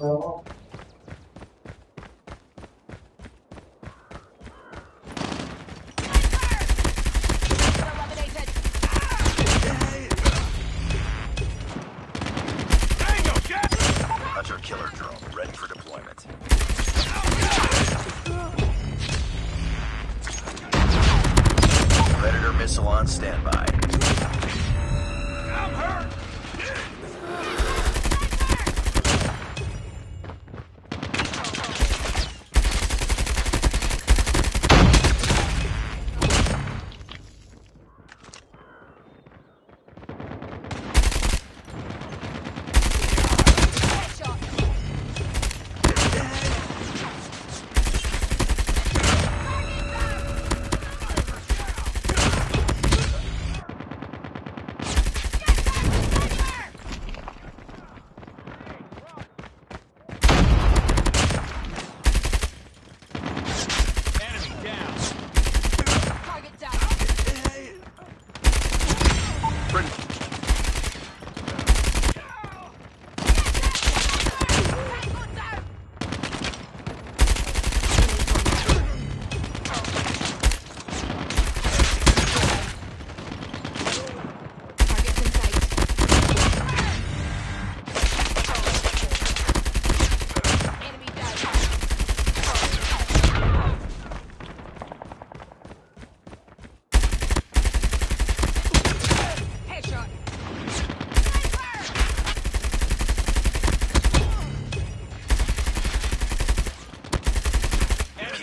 Eliminated. Hunter killer drone ready for deployment. Missile on standby.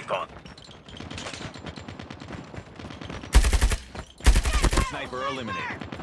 On. Sniper eliminated.